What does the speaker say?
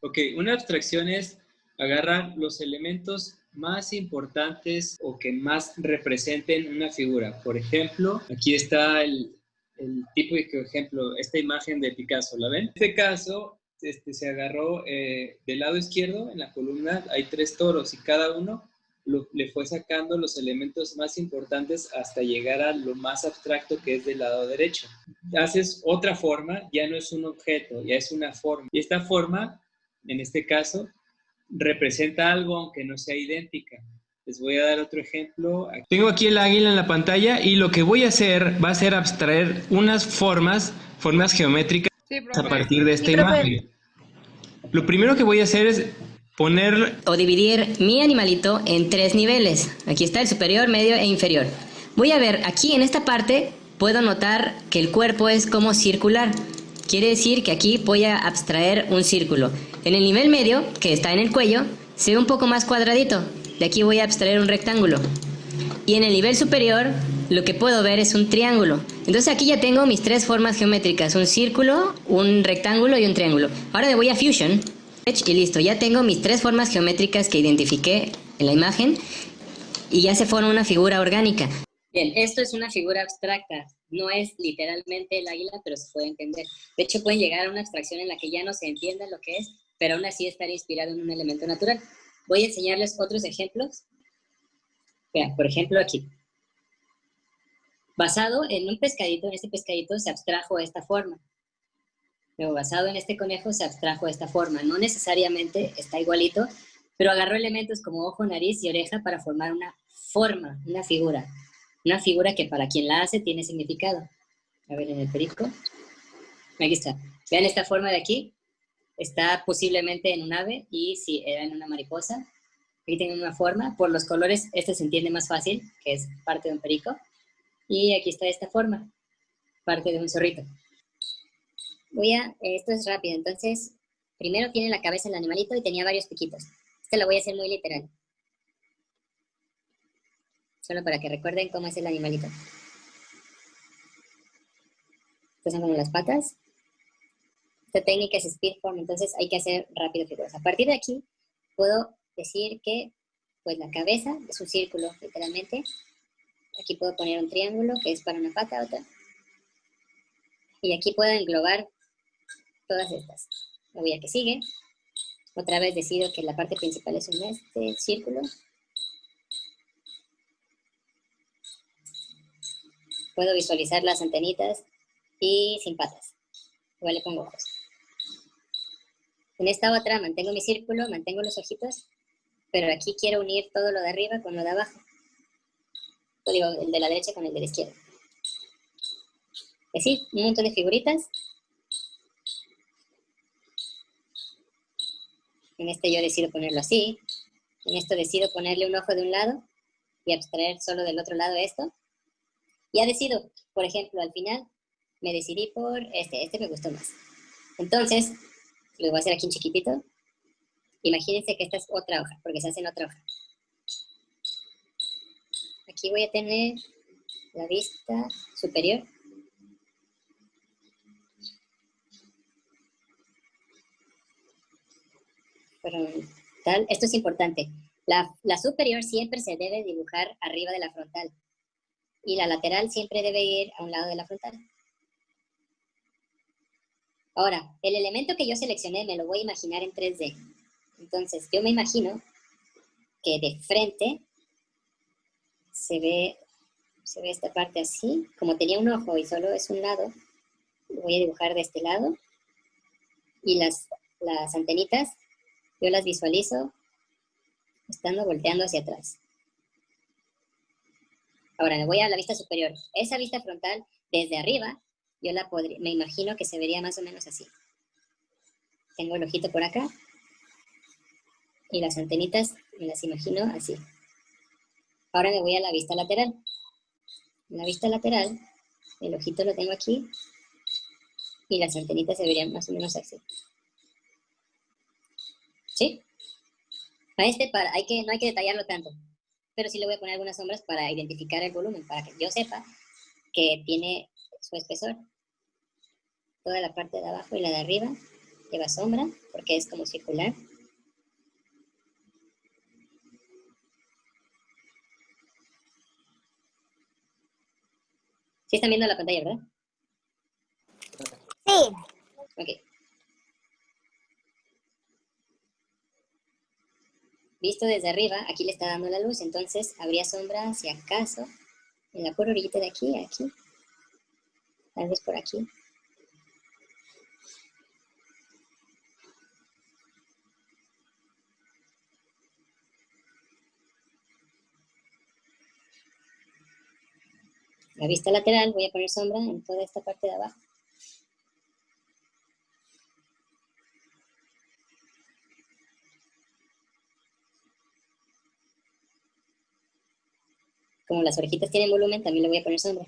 Ok, una abstracción es agarrar los elementos más importantes o que más representen una figura. Por ejemplo, aquí está el, el típico ejemplo, esta imagen de Picasso, ¿la ven? En este caso, este, se agarró eh, del lado izquierdo, en la columna hay tres toros y cada uno le fue sacando los elementos más importantes hasta llegar a lo más abstracto que es del lado derecho. Haces otra forma, ya no es un objeto, ya es una forma. Y esta forma, en este caso, representa algo aunque no sea idéntica. Les voy a dar otro ejemplo. Tengo aquí el águila en la pantalla y lo que voy a hacer va a ser abstraer unas formas, formas geométricas a partir de esta imagen. Lo primero que voy a hacer es poner... O dividir mi animalito en tres niveles. Aquí está el superior, medio e inferior. Voy a ver, aquí en esta parte puedo notar que el cuerpo es como circular. Quiere decir que aquí voy a abstraer un círculo. En el nivel medio, que está en el cuello, se ve un poco más cuadradito. De aquí voy a abstraer un rectángulo. Y en el nivel superior, lo que puedo ver es un triángulo. Entonces aquí ya tengo mis tres formas geométricas, un círculo, un rectángulo y un triángulo. Ahora le voy a Fusion y listo, ya tengo mis tres formas geométricas que identifiqué en la imagen y ya se forma una figura orgánica. Bien, esto es una figura abstracta, no es literalmente el águila, pero se puede entender. De hecho, puede llegar a una abstracción en la que ya no se entienda lo que es, pero aún así estar inspirado en un elemento natural. Voy a enseñarles otros ejemplos. Vean, por ejemplo aquí. Basado en un pescadito, en este pescadito se abstrajo esta forma. Luego, basado en este conejo se abstrajo esta forma. No necesariamente está igualito, pero agarró elementos como ojo, nariz y oreja para formar una forma, una figura. Una figura que para quien la hace tiene significado. A ver, en el perico. Aquí está. Vean esta forma de aquí está posiblemente en un ave y si era en una mariposa. Aquí tiene una forma. Por los colores, este se entiende más fácil, que es parte de un perico. Y aquí está esta forma, parte de un zorrito. Voy esto es rápido, entonces, primero tiene la cabeza el animalito y tenía varios piquitos. Este lo voy a hacer muy literal. Solo para que recuerden cómo es el animalito. Estas son como las patas. Esta técnica es speedform, entonces hay que hacer rápido figuras. A partir de aquí, puedo decir que pues la cabeza es un círculo, literalmente. Aquí puedo poner un triángulo, que es para una pata, otra. Y aquí puedo englobar todas estas. Me voy a que sigue. Otra vez decido que la parte principal es un este círculo. Puedo visualizar las antenitas y sin patas. Igual le pongo ojos. En esta otra mantengo mi círculo, mantengo los ojitos, pero aquí quiero unir todo lo de arriba con lo de abajo. O digo, el de la derecha con el de la izquierda. Así, un montón de figuritas. En este yo decido ponerlo así. En esto decido ponerle un ojo de un lado y abstraer solo del otro lado esto. Ya decido, por ejemplo, al final me decidí por este, este me gustó más. Entonces, lo voy a hacer aquí en chiquitito. Imagínense que esta es otra hoja, porque se hace en otra hoja. Aquí voy a tener la vista superior. Frontal. Esto es importante. La, la superior siempre se debe dibujar arriba de la frontal. Y la lateral siempre debe ir a un lado de la frontal. Ahora, el elemento que yo seleccioné me lo voy a imaginar en 3D. Entonces, yo me imagino que de frente se ve, se ve esta parte así. Como tenía un ojo y solo es un lado, lo voy a dibujar de este lado. Y las, las antenitas, yo las visualizo estando volteando hacia atrás. Ahora me voy a la vista superior. Esa vista frontal, desde arriba, yo la podría, me imagino que se vería más o menos así. Tengo el ojito por acá y las antenitas me las imagino así. Ahora me voy a la vista lateral. En la vista lateral, el ojito lo tengo aquí y las antenitas se verían más o menos así. ¿Sí? A este para, hay que, no hay que detallarlo tanto, pero sí le voy a poner algunas sombras para identificar el volumen, para que yo sepa que tiene su espesor toda la parte de abajo y la de arriba lleva sombra porque es como circular. ¿Sí están viendo la pantalla, verdad? Sí. Ok. Visto desde arriba, aquí le está dando la luz, entonces habría sombra, si acaso, en la pura orillita de aquí, aquí. Tal vez por aquí. La vista lateral voy a poner sombra en toda esta parte de abajo. Como las orejitas tienen volumen, también le voy a poner sombra.